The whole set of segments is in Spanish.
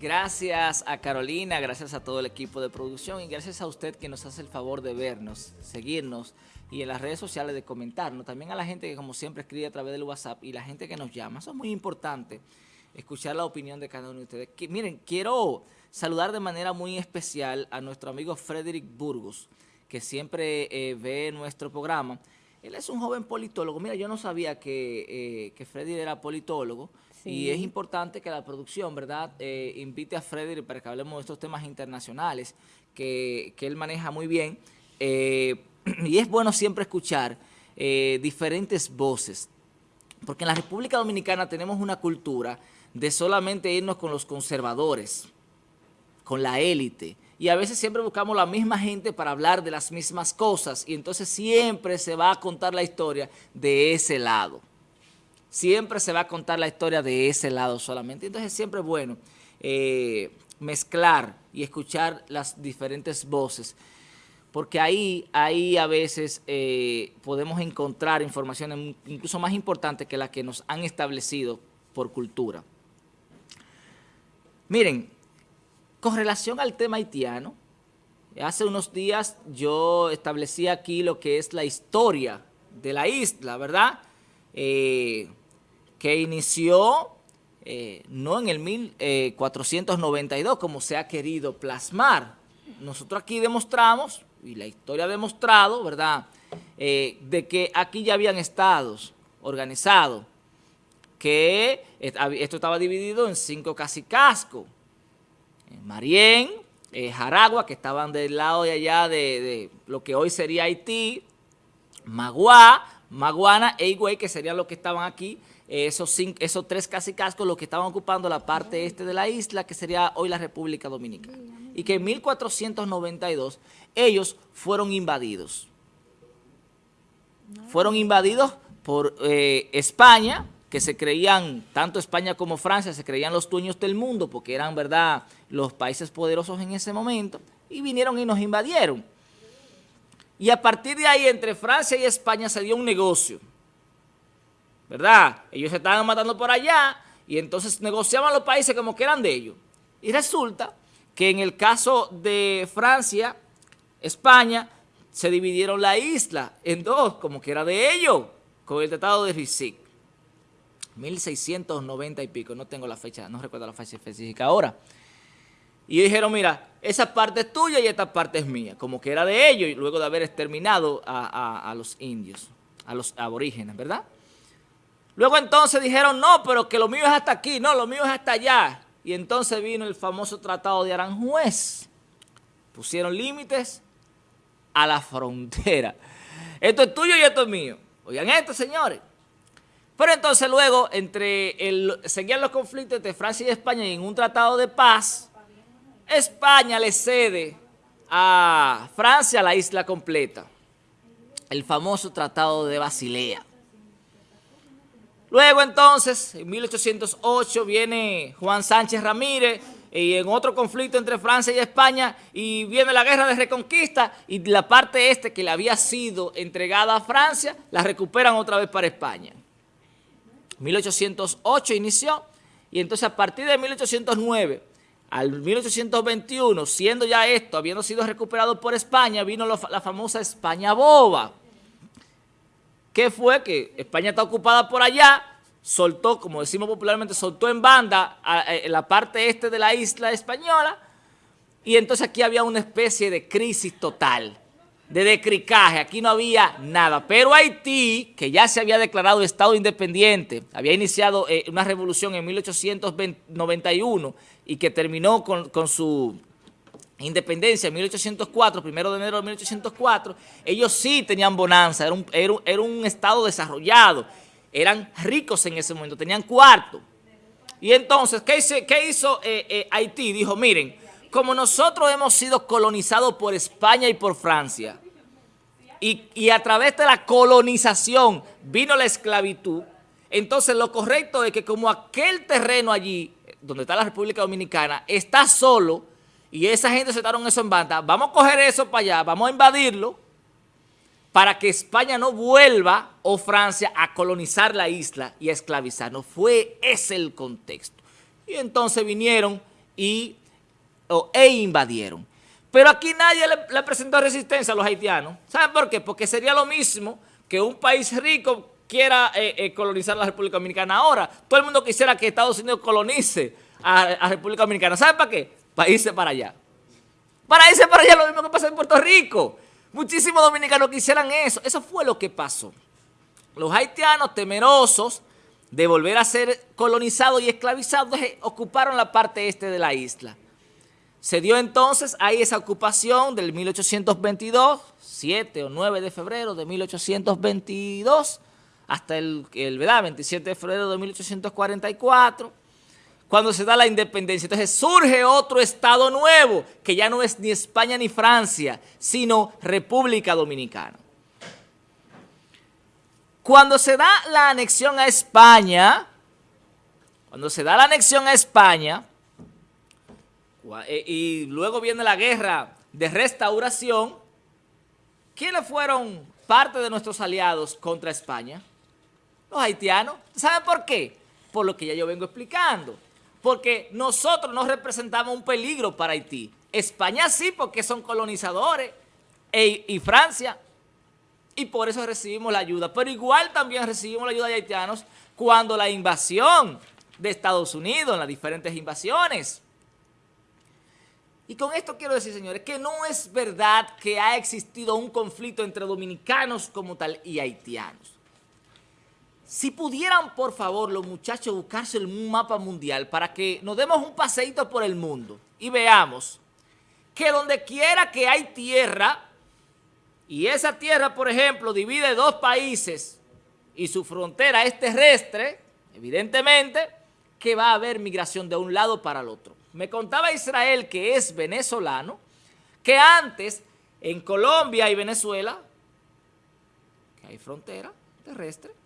Gracias a Carolina, gracias a todo el equipo de producción y gracias a usted que nos hace el favor de vernos, seguirnos y en las redes sociales de comentarnos. También a la gente que como siempre escribe a través del WhatsApp y la gente que nos llama. Eso es muy importante, escuchar la opinión de cada uno de ustedes. miren, quiero saludar de manera muy especial a nuestro amigo Frederick Burgos, que siempre eh, ve nuestro programa. Él es un joven politólogo. Mira, yo no sabía que, eh, que Freddy era politólogo. Y es importante que la producción, ¿verdad?, eh, invite a Frederick para que hablemos de estos temas internacionales que, él maneja muy bien. Eh, y es bueno siempre escuchar eh, diferentes voces, porque en la República Dominicana tenemos una cultura de solamente irnos con los conservadores, con la élite, y a veces siempre buscamos la misma gente para hablar de las mismas cosas, y entonces siempre se va a contar la historia de ese lado siempre se va a contar la historia de ese lado solamente. Entonces siempre es bueno eh, mezclar y escuchar las diferentes voces, porque ahí, ahí a veces eh, podemos encontrar informaciones incluso más importantes que las que nos han establecido por cultura. Miren, con relación al tema haitiano, hace unos días yo establecí aquí lo que es la historia de la isla, ¿verdad?, eh, que inició eh, no en el 1492 como se ha querido plasmar. Nosotros aquí demostramos, y la historia ha demostrado, ¿verdad?, eh, de que aquí ya habían estados organizados, que esto estaba dividido en cinco casicascos. Marién, eh, Jaragua, que estaban del lado de allá de, lo que hoy sería Haití, Maguá, Maguana e Higüey, que serían los que estaban aquí, esos, cinco, esos tres casi cascos los que estaban ocupando la parte este de la isla, que sería hoy la República Dominicana. Y que en 1492 ellos fueron invadidos. Fueron invadidos por eh, España, que se creían, tanto España como Francia, se creían los dueños del mundo, porque eran, ¿verdad?, los países poderosos en ese momento, y vinieron y nos invadieron. Y a partir de ahí, entre Francia y España se dio un negocio, ¿verdad? Ellos se estaban matando por allá y entonces negociaban los países como que eran de ellos. Y resulta que en el caso de Francia, España, se dividieron la isla en dos, como que era de ellos, con el Tratado de Risic. 1690 y pico, no tengo la fecha, no recuerdo la fecha específica ahora. Y dijeron, mira, esa parte es tuya y esta parte es mía, como que era de ellos, luego de haber exterminado a, los indios, a los aborígenes, ¿verdad? Luego entonces dijeron, no, pero que lo mío es hasta aquí, no, lo mío es hasta allá. Y entonces vino el famoso tratado de Aranjuez. Pusieron límites a la frontera. Esto es tuyo y esto es mío. Oigan esto, señores. Pero entonces luego, entre el, seguían los conflictos entre Francia y España y en un tratado de paz, España le cede a Francia la isla completa, el famoso Tratado de Basilea. Luego entonces, en 1808 viene Juan Sánchez Ramírez y en otro conflicto entre Francia y España y viene la guerra de reconquista y la parte este que le había sido entregada a Francia la recuperan otra vez para España. 1808 inició y entonces a partir de 1809 al 1821, siendo ya esto, habiendo sido recuperado por España, vino la famosa España boba. ¿Qué fue? Que España está ocupada por allá, soltó, como decimos popularmente, soltó en banda en la parte este de la isla española, y entonces aquí había una especie de crisis total, de decricaje, aquí no había nada. Pero Haití, que ya se había declarado Estado independiente, había iniciado eh, una revolución en 1891, y que terminó con, su independencia en 1804, primero de enero de 1804, ellos sí tenían bonanza, era un, era estado desarrollado, eran ricos en ese momento, tenían cuarto. Y entonces, ¿qué, hizo, qué hizo eh, eh, Haití? Dijo, miren, como nosotros hemos sido colonizados por España y por Francia, y, y a través de la colonización vino la esclavitud, entonces lo correcto es que como aquel terreno allí donde está la República Dominicana, está solo y esa gente en eso en banda, vamos a coger eso para allá, vamos a invadirlo para que España no vuelva o Francia a colonizar la isla y a esclavizarnos. Fue ese el contexto. Y entonces vinieron y, e invadieron. Pero aquí nadie le, presentó resistencia a los haitianos. ¿Saben por qué? Porque sería lo mismo que un país rico quiera eh, eh, colonizar la República Dominicana ahora. Todo el mundo quisiera que Estados Unidos colonice a, a República Dominicana. ¿Saben para qué? Para irse para allá. Para irse para allá lo mismo que pasa en Puerto Rico. Muchísimos dominicanos quisieran eso. Eso fue lo que pasó. Los haitianos temerosos de volver a ser colonizados y esclavizados ocuparon la parte este de la isla. Se dio entonces ahí esa ocupación del 1822, 7 o 9 de febrero de 1822, hasta el, el 27 de febrero de 1844, cuando se da la independencia. Entonces surge otro estado nuevo, que ya no es ni España ni Francia, sino República Dominicana. Cuando se da la anexión a España, cuando se da la anexión a España, eh, y luego viene la guerra de restauración, ¿quiénes fueron parte de nuestros aliados contra España? Los haitianos. ¿Saben por qué? Por lo que ya yo vengo explicando porque nosotros no representamos un peligro para Haití. España sí, porque son colonizadores, e, y Francia, y por eso recibimos la ayuda. Pero igual también recibimos la ayuda de haitianos cuando la invasión de Estados Unidos, en las diferentes invasiones. Y con esto quiero decir, señores, que no es verdad que ha existido un conflicto entre dominicanos como tal y haitianos. Si pudieran, por favor, los muchachos buscarse un mapa mundial para que nos demos un paseíto por el mundo y veamos que donde quiera que hay tierra, y esa tierra, por ejemplo, divide dos países y su frontera es terrestre, evidentemente, que va a haber migración de un lado para el otro. Me contaba Israel, que es venezolano, que antes en Colombia y Venezuela, que hay frontera terrestre,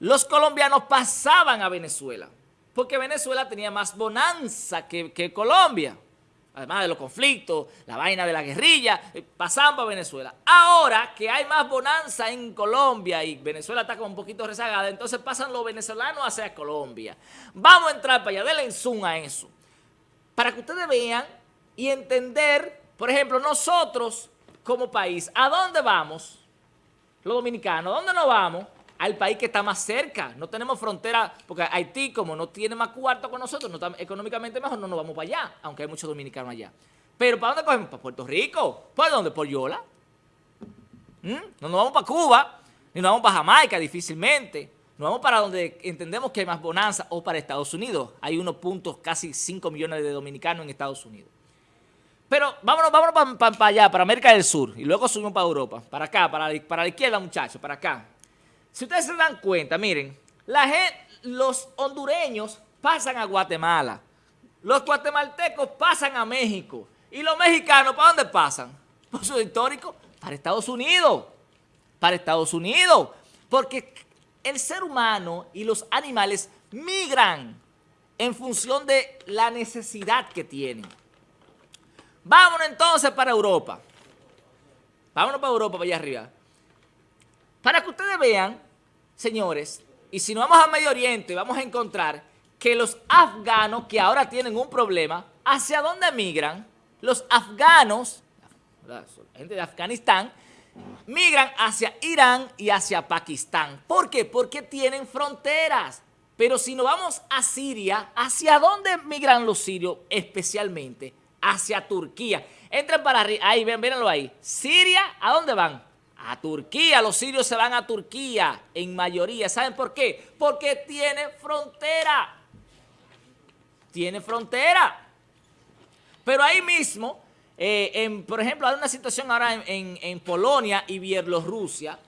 los colombianos pasaban a Venezuela, porque Venezuela tenía más bonanza que, Colombia. Además de los conflictos, la vaina de la guerrilla, eh, pasaban para Venezuela. Ahora que hay más bonanza en Colombia y Venezuela está como un poquito rezagada, entonces pasan los venezolanos hacia Colombia. Vamos a entrar para allá, denle zoom a eso. Para que ustedes vean y entender, por ejemplo, nosotros como país, ¿a dónde vamos? Los dominicanos, ¿a dónde nos vamos? Al país que está más cerca. No tenemos frontera, porque Haití, como no tiene más cuarto con nosotros, no está económicamente mejor, no nos vamos para allá, aunque hay muchos dominicanos allá. Pero ¿para dónde cogemos? Para Puerto Rico. ¿Para dónde? Por Yola. ¿Mm? No nos vamos para Cuba, ni nos vamos para Jamaica difícilmente. Nos vamos para donde entendemos que hay más bonanza o para Estados Unidos. Hay unos puntos, casi 5 millones de dominicanos en Estados Unidos. Pero vámonos, vámonos para, allá, para América del Sur, y luego subimos para Europa, para acá, para, para la izquierda, muchachos, para acá. Si ustedes se dan cuenta, miren, la gente, los hondureños pasan a Guatemala, los guatemaltecos pasan a México, y los mexicanos, ¿para dónde pasan? Por su histórico, para Estados Unidos, para Estados Unidos, porque el ser humano y los animales migran en función de la necesidad que tienen. Vámonos entonces para Europa. Vámonos para Europa, para allá arriba. Para que ustedes vean, señores, y si nos vamos a Medio Oriente, vamos a encontrar que los afganos que ahora tienen un problema, ¿hacia dónde migran? Los afganos, gente de Afganistán, migran hacia Irán y hacia Pakistán. ¿Por qué? Porque tienen fronteras. Pero si nos vamos a Siria, ¿hacia dónde migran los sirios especialmente? Hacia Turquía. Entren para arriba, ahí, véanlo ahí. Siria, ¿a dónde van? A Turquía, los sirios se van a Turquía en mayoría. ¿Saben por qué? Porque tiene frontera. Tiene frontera. Pero ahí mismo, eh, por ejemplo, hay una situación ahora en, Polonia y Bielorrusia.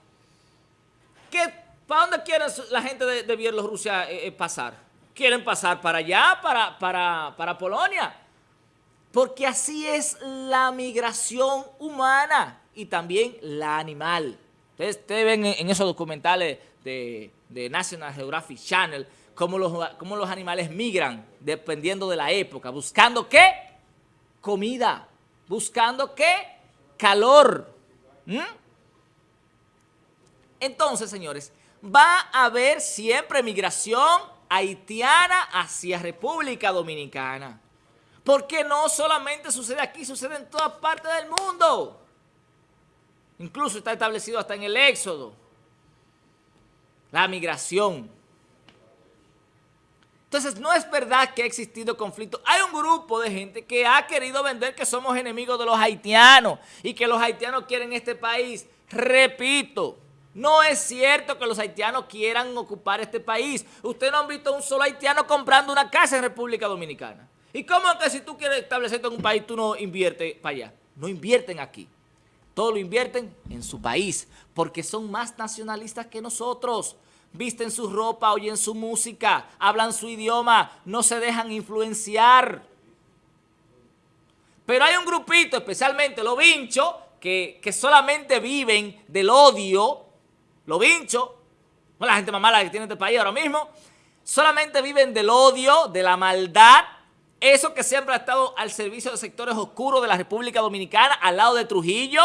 ¿Para dónde quieren la gente de, Bielorrusia eh, eh, pasar? Quieren pasar para allá, para, para, para Polonia. Porque así es la migración humana y también la animal. Ustedes, ven en, esos documentales de, National Geographic Channel cómo los, los animales migran dependiendo de la época, buscando qué? Comida, buscando qué? Calor. ¿Mm? Entonces, señores, va a haber siempre migración haitiana hacia República Dominicana. Porque no solamente sucede aquí, sucede en todas partes del mundo. Incluso está establecido hasta en el éxodo. La migración. Entonces, no es verdad que ha existido conflicto. Hay un grupo de gente que ha querido vender que somos enemigos de los haitianos y que los haitianos quieren este país. Repito, no es cierto que los haitianos quieran ocupar este país. Ustedes no han visto un solo haitiano comprando una casa en República Dominicana. ¿Y cómo que si tú quieres establecerte en un país, tú no inviertes para allá? No invierten aquí. Todo lo invierten en su país, porque son más nacionalistas que nosotros. Visten su ropa, oyen su música, hablan su idioma, no se dejan influenciar. Pero hay un grupito, especialmente los vinchos, que, que solamente viven del odio, los vinchos, la gente más mala que tiene este país ahora mismo, solamente viven del odio, de la maldad, eso que siempre ha estado al servicio de sectores oscuros de la República Dominicana, al lado de Trujillo,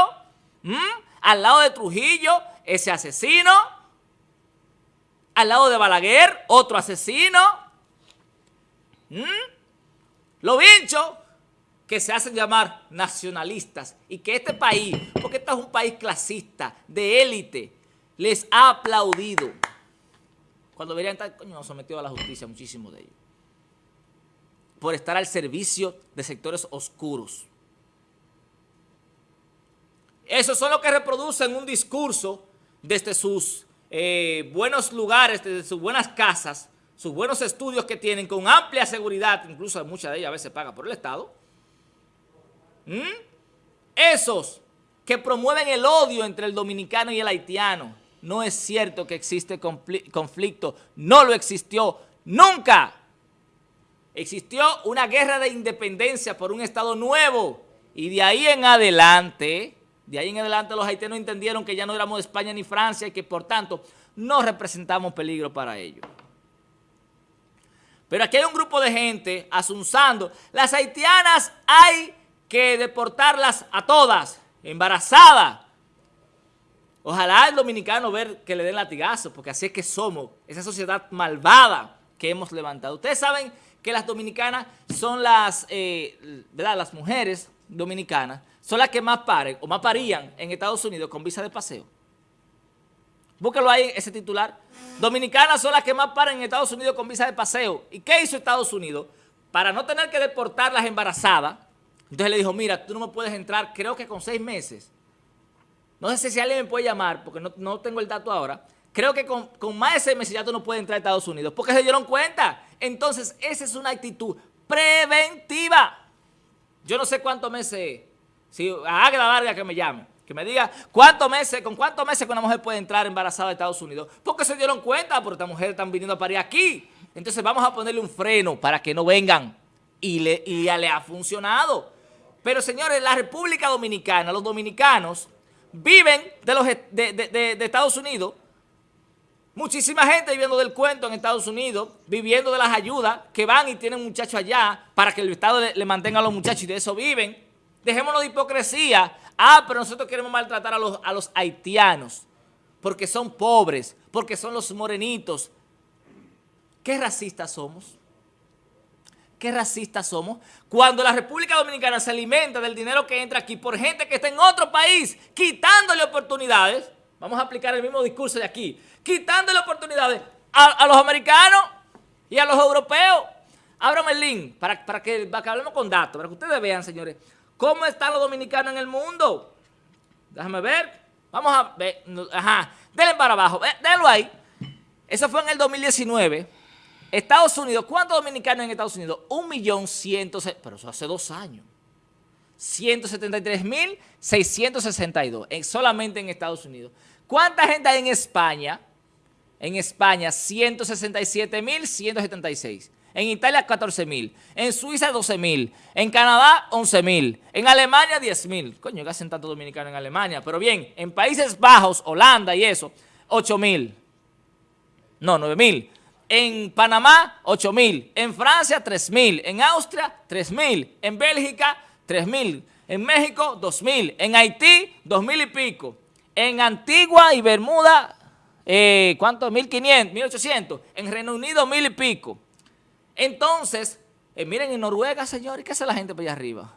al lado de Trujillo, ese asesino, al lado de Balaguer, otro asesino, los vinchos que se hacen llamar nacionalistas y que este país, porque este es un país clasista, de élite, les ha aplaudido. Cuando deberían estar, coño, sometidos a la justicia, muchísimos de ellos por estar al servicio de sectores oscuros. Esos son los que reproducen un discurso desde sus eh, buenos lugares, desde sus buenas casas, sus buenos estudios que tienen con amplia seguridad, incluso muchas de ellas a veces pagan por el Estado. ¿Mm? Esos que promueven el odio entre el dominicano y el haitiano. No es cierto que existe conflicto, no lo existió nunca existió una guerra de independencia por un Estado nuevo y de ahí en adelante, de ahí en adelante los haitianos entendieron que ya no éramos España ni Francia y que por tanto no representamos peligro para ellos. Pero aquí hay un grupo de gente asunzando, las haitianas hay que deportarlas a todas, embarazadas. Ojalá el dominicano ver que le den latigazo, porque así es que somos, esa sociedad malvada que hemos levantado. Ustedes saben que las dominicanas son las, eh, ¿verdad? Las mujeres dominicanas son las que más paren o más parían en Estados Unidos con visa de paseo. Búsquelo ahí, ese titular. Dominicanas son las que más paran en Estados Unidos con visa de paseo. ¿Y qué hizo Estados Unidos? Para no tener que deportarlas embarazadas, entonces le dijo, mira, tú no me puedes entrar, creo que con seis meses. No sé si alguien me puede llamar, porque no, no tengo el dato ahora, creo que con, más de seis meses ya tú no puedes entrar a Estados Unidos, porque se dieron cuenta. Entonces, esa es una actitud preventiva. Yo no sé cuántos meses, si a la Vargas que me llame, que me diga cuántos meses, con cuántos meses que una mujer puede entrar embarazada a Estados Unidos, porque se dieron cuenta, porque estas mujeres están viniendo a parir aquí. Entonces vamos a ponerle un freno para que no vengan. Y, le, ya le ha funcionado. Pero señores, la República Dominicana, los dominicanos, viven de, los, de Estados Unidos Muchísima gente viviendo del cuento en Estados Unidos, viviendo de las ayudas que van y tienen muchachos allá para que el Estado le, mantenga a los muchachos y de eso viven. Dejémonos de hipocresía. Ah, pero nosotros queremos maltratar a los, a los haitianos porque son pobres, porque son los morenitos. ¿Qué racistas somos? ¿Qué racistas somos? Cuando la República Dominicana se alimenta del dinero que entra aquí por gente que está en otro país, quitándole oportunidades, vamos a aplicar el mismo discurso de aquí, quitándole oportunidades a, los americanos y a los europeos. Ábrame el link para, para, que, hablemos con datos, para que ustedes vean, señores, cómo están los dominicanos en el mundo. Déjame ver. Vamos a ver. Ajá. Denle para abajo. Denlo ahí. Eso fue en el 2019. Estados Unidos, ¿cuántos dominicanos en Estados Unidos? Un millón ciento... Pero eso hace dos años. 173.662 solamente en Estados Unidos. ¿Cuánta gente hay en España? En España, 167.176. En Italia, 14.000. En Suiza, 12.000. En Canadá, 11.000. En Alemania, 10.000. Coño, que hacen tanto dominicano en Alemania. Pero bien, en Países Bajos, Holanda y eso, 8.000. No, 9.000. En Panamá, 8.000. En Francia, 3.000. En Austria, 3.000. En Bélgica, 3.000. En México, 2.000. En Haití, 2.000 y pico. En Antigua y Bermuda, eh, ¿cuánto? 1.500, 1.800. En Reino Unido, mil y pico. Entonces, Eh, miren, en Noruega, señores, ¿qué hace la gente por allá arriba?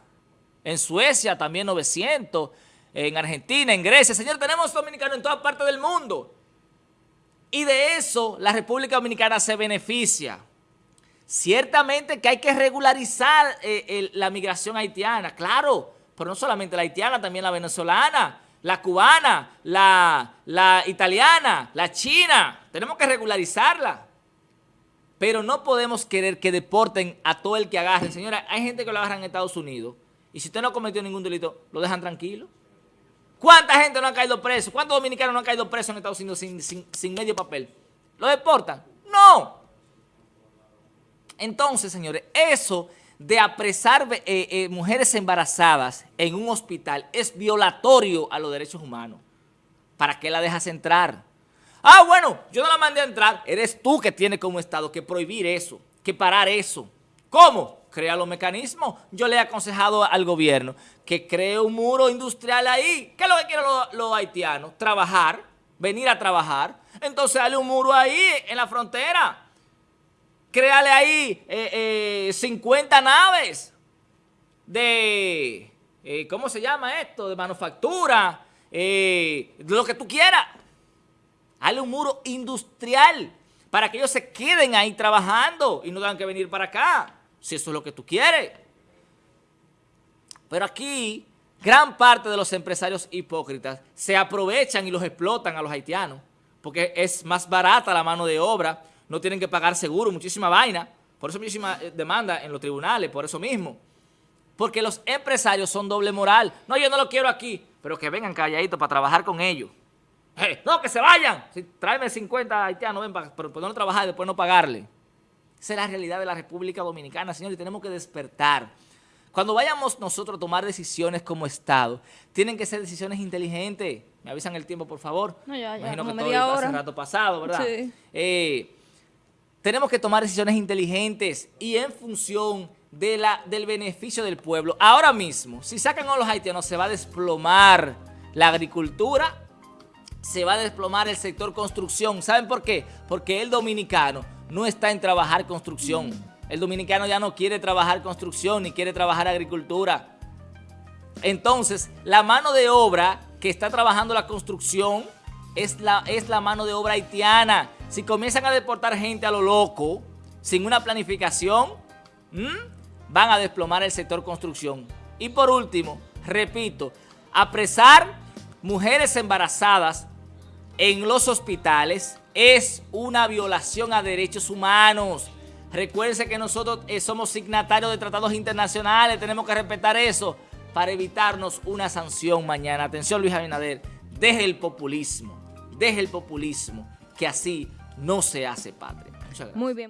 En Suecia también 900, en Argentina, en Grecia. Señor, tenemos dominicanos en todas partes del mundo. Y de eso la República Dominicana se beneficia. Ciertamente que hay que regularizar eh, la migración haitiana, claro, pero no solamente la haitiana, también la venezolana, la cubana, la, la italiana, la china. Tenemos que regularizarla. Pero no podemos querer que deporten a todo el que agarren. Señora, hay gente que lo agarran en Estados Unidos y si usted no cometió ningún delito, lo dejan tranquilo. ¿Cuánta gente no ha caído preso? ¿Cuántos dominicanos no han caído presos en Estados Unidos sin, medio papel? ¿Lo deportan? No. Entonces, señores, eso de apresar eh, eh, mujeres embarazadas en un hospital es violatorio a los derechos humanos. ¿Para qué la dejas entrar? Ah, bueno, yo no la mandé a entrar. Eres tú que tienes como Estado que prohibir eso, que parar eso. ¿Cómo? crea los mecanismos. Yo le he aconsejado al gobierno que cree un muro industrial ahí. ¿Qué es lo que quieren los, haitianos? Trabajar, venir a trabajar. Entonces dale un muro ahí en la frontera. Créale ahí 50 eh, eh, naves de, eh, ¿cómo se llama esto? De manufactura, de lo que tú quieras. Dale un muro industrial para que ellos se queden ahí trabajando y no tengan que venir para acá si eso es lo que tú quieres. Pero aquí, gran parte de los empresarios hipócritas se aprovechan y los explotan a los haitianos, porque es más barata la mano de obra, no tienen que pagar seguro, muchísima vaina, por eso muchísima eh, demanda en los tribunales, por eso mismo. Porque los empresarios son doble moral. No, yo no lo quiero aquí, pero que vengan calladitos para trabajar con ellos. Eh, no, que se vayan. Si, tráeme 50 haitianos, ven, para, pero no trabajar y después no pagarle. Esa es la realidad de la República Dominicana, señores, tenemos que despertar. Cuando vayamos nosotros a tomar decisiones como Estado, tienen que ser decisiones inteligentes. Me avisan el tiempo, por favor. No, ya, ya, Imagino que media todo hace rato pasado, ¿verdad? Sí. Eh, tenemos que tomar decisiones inteligentes y en función de la, del beneficio del pueblo. Ahora mismo, si sacan a los haitianos, se va a desplomar la agricultura, se va a desplomar el sector construcción. ¿Saben por qué? Porque el dominicano no está en trabajar construcción. El dominicano ya no quiere trabajar construcción ni quiere trabajar agricultura. Entonces, la mano de obra que está trabajando la construcción es la, es la mano de obra haitiana. Si comienzan a deportar gente a lo loco, sin una planificación, van a desplomar el sector construcción. Y por último, repito, apresar mujeres embarazadas en los hospitales es una violación a derechos humanos. Recuérdense que nosotros eh, somos signatarios de tratados internacionales, tenemos que respetar eso para evitarnos una sanción mañana. Atención Luis Abinader, deje el populismo, deje el populismo, que así no se hace patria. Muy bien.